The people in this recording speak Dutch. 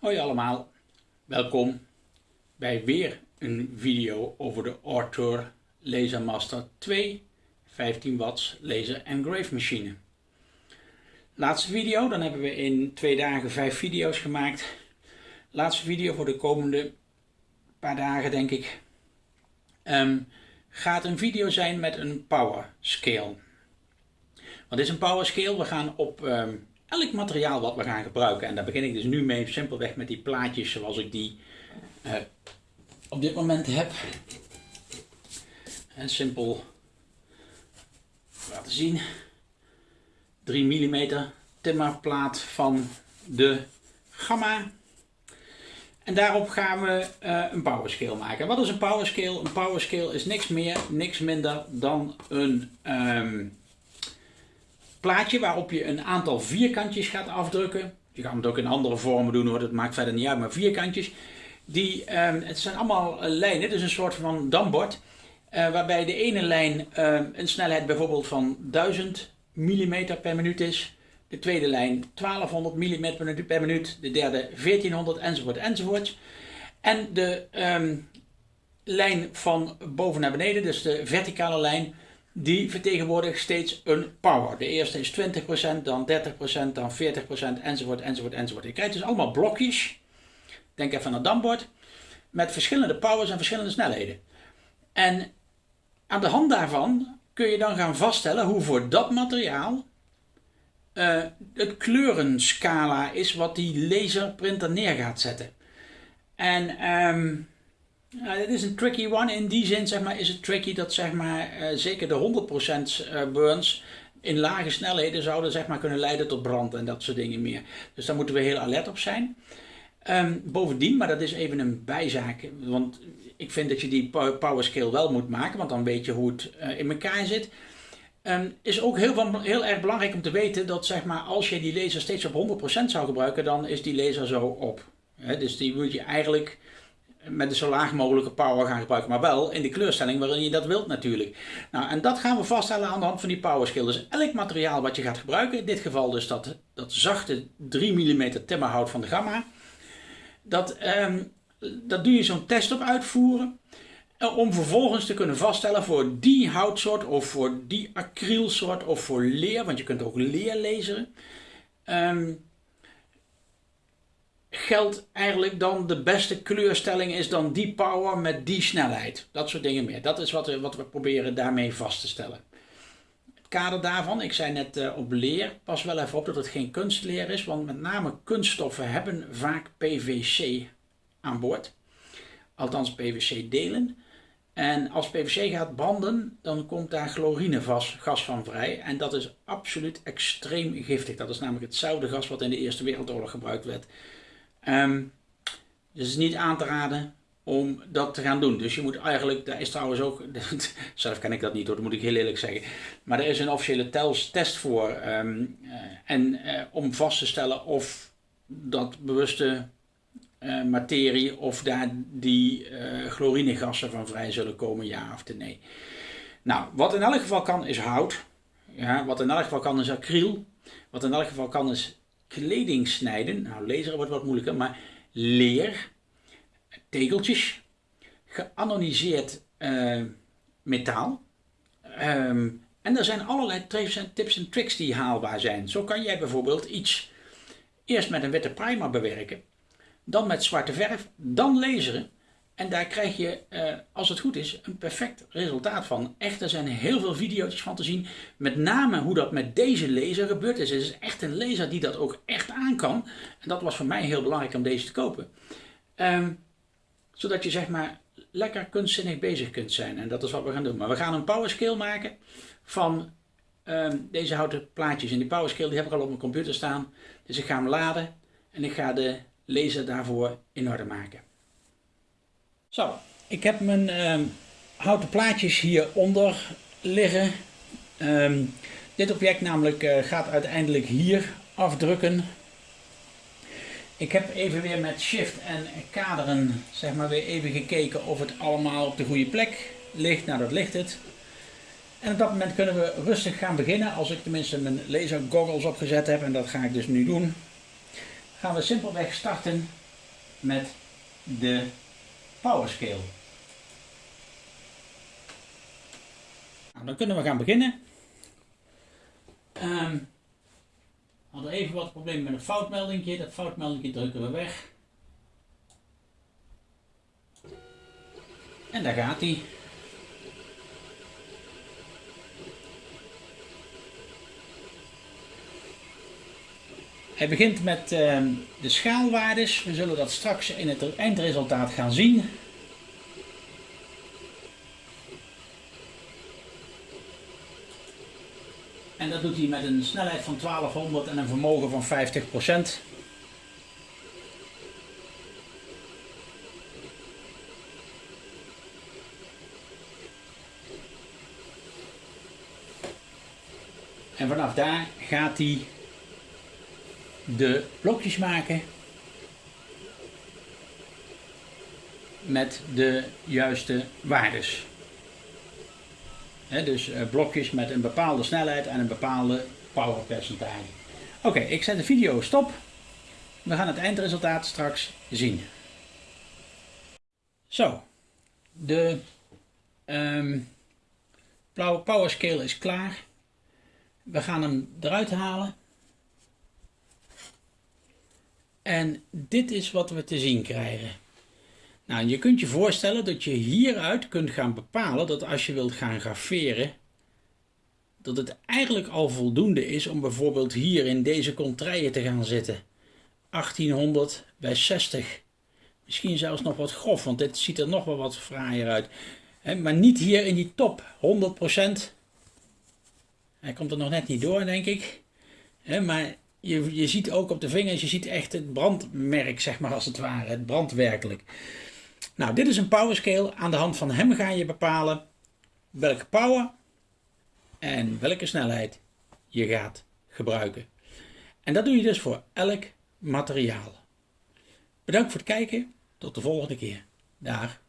Hoi allemaal, welkom bij weer een video over de Arthur Lasermaster 2 15 watts laser engrave machine. Laatste video, dan hebben we in twee dagen vijf video's gemaakt. Laatste video voor de komende paar dagen denk ik. Ehm, gaat een video zijn met een power scale. Wat is een power scale? We gaan op ehm, elk materiaal wat we gaan gebruiken. En daar begin ik dus nu mee simpelweg met die plaatjes zoals ik die uh, op dit moment heb. En simpel laten zien. 3 mm timmerplaat van de Gamma. En daarop gaan we uh, een powerscale maken. Wat is een powerscale? Een powerscale is niks meer, niks minder dan een um, plaatje waarop je een aantal vierkantjes gaat afdrukken. Je kan het ook in andere vormen doen hoor, dat maakt verder niet uit, maar vierkantjes. Die, um, het zijn allemaal eh, lijnen, dus een soort van dambord. Uh, waarbij de ene lijn uh, een snelheid bijvoorbeeld van 1000 mm per minuut is. De tweede lijn 1200 mm per minuut. De derde 1400 enzovoort enzovoort. En de um, lijn van boven naar beneden, dus de verticale lijn, die vertegenwoordigt steeds een power. De eerste is 20%, dan 30%, dan 40% enzovoort enzovoort enzovoort. Je krijgt dus allemaal blokjes. Denk even aan het dambord. Met verschillende powers en verschillende snelheden. En aan de hand daarvan kun je dan gaan vaststellen hoe voor dat materiaal uh, het kleurenscala is wat die laserprinter neer gaat zetten. En um, ja, dit is een tricky one. In die zin zeg maar, is het tricky dat zeg maar, uh, zeker de 100% eh, burns in lage snelheden zouden zeg maar, kunnen leiden tot brand en dat soort dingen meer. Dus daar moeten we heel alert op zijn. Um, bovendien, maar dat is even een bijzaak, want ik vind dat je die power scale wel moet maken, want dan weet je hoe het uh, in elkaar zit. Um, is ook heel, van, heel erg belangrijk om te weten dat zeg maar, als je die laser steeds op 100% zou gebruiken, dan is die laser zo op. Dus die moet je eigenlijk met de zo laag mogelijke power gaan gebruiken, maar wel in de kleurstelling waarin je dat wilt natuurlijk. Nou, en dat gaan we vaststellen aan de hand van die power. Dus elk materiaal wat je gaat gebruiken, in dit geval dus dat, dat zachte 3 mm timmerhout van de Gamma, dat, um, dat doe je zo'n test op uitvoeren. Eh, om vervolgens te kunnen vaststellen voor die houtsoort of voor die acrylsoort of voor leer, want je kunt ook leer lezen. Um, eigenlijk dan de beste kleurstelling is dan die power met die snelheid. Dat soort dingen meer. Dat is wat we, wat we proberen daarmee vast te stellen. Het kader daarvan, ik zei net uh, op leer, pas wel even op dat het geen kunstleer is, want met name kunststoffen hebben vaak PVC aan boord. Althans PVC delen. En als PVC gaat branden, dan komt daar chlorinegas gas van vrij. En dat is absoluut extreem giftig. Dat is namelijk hetzelfde gas wat in de Eerste Wereldoorlog gebruikt werd. Um, dus het is niet aan te raden om dat te gaan doen. Dus je moet eigenlijk, daar is trouwens ook, zelf kan ik dat niet hoor, dat moet ik heel eerlijk zeggen. Maar er is een officiële test voor. Um, uh, en uh, om vast te stellen of dat bewuste uh, materie, of daar die chlorinegassen van vrij zullen komen, ja of nee. Nou, wat in elk geval kan is hout. Ja, wat in elk geval kan is acryl. Wat in elk geval kan is kleding snijden. Nou, lezen wordt wat moeilijker, maar leer, tegeltjes, geanoniseerd uh, metaal. Um, en er zijn allerlei tips en tricks die haalbaar zijn. Zo kan jij bijvoorbeeld iets eerst met een witte primer bewerken, dan met zwarte verf, dan laseren en daar krijg je, uh, als het goed is, een perfect resultaat van. Echt, er zijn heel veel video's van te zien. Met name hoe dat met deze laser gebeurt is. Het is echt een laser die dat ook echt aan kan. En dat was voor mij heel belangrijk om deze te kopen. Um, zodat je zeg maar lekker kunstzinnig bezig kunt zijn. En dat is wat we gaan doen. Maar we gaan een power scale maken van um, deze houten plaatjes. En die power scale die heb ik al op mijn computer staan. Dus ik ga hem laden en ik ga de laser daarvoor in orde maken. Zo, ik heb mijn uh, houten plaatjes hieronder liggen. Um, dit object namelijk uh, gaat uiteindelijk hier afdrukken. Ik heb even weer met shift en kaderen zeg maar weer even gekeken of het allemaal op de goede plek ligt. Nou dat ligt het. En op dat moment kunnen we rustig gaan beginnen als ik tenminste mijn laser goggles opgezet heb en dat ga ik dus nu doen. Gaan we simpelweg starten met de powerscale. Nou, dan kunnen we gaan beginnen. Um, we hadden even wat problemen met een foutmelding. Dat foutmelding drukken we weg. En daar gaat hij. Hij begint met uh, de schaalwaardes. We zullen dat straks in het eindresultaat gaan zien. En dat doet hij met een snelheid van 1200 en een vermogen van 50%. En vanaf daar gaat hij de blokjes maken met de juiste waardes. dus eh, blokjes met een bepaalde snelheid en een bepaalde powerpercentage. Oké, ik zet de video stop. We gaan het eindresultaat straks zien. Zo, de um, power scale is klaar. We gaan hem eruit halen. En dit is wat we te zien krijgen. Nou, je kunt je voorstellen dat je hieruit kunt gaan bepalen dat als je wilt gaan graveren, dat het eigenlijk al voldoende is om bijvoorbeeld hier in deze contraien te gaan zitten. 1800 bij 60. Misschien zelfs nog wat grof, want dit ziet er nog wel wat fraaier uit. maar niet hier in die top, 100%. Hij komt er nog net niet door, denk ik. maar je, je ziet ook op de vingers, je ziet echt het brandmerk, zeg maar als het ware. Het brandt werkelijk. Nou, dit is een power scale. Aan de hand van hem ga je bepalen welke power en welke snelheid je gaat gebruiken. En dat doe je dus voor elk materiaal. Bedankt voor het kijken. Tot de volgende keer. Dag.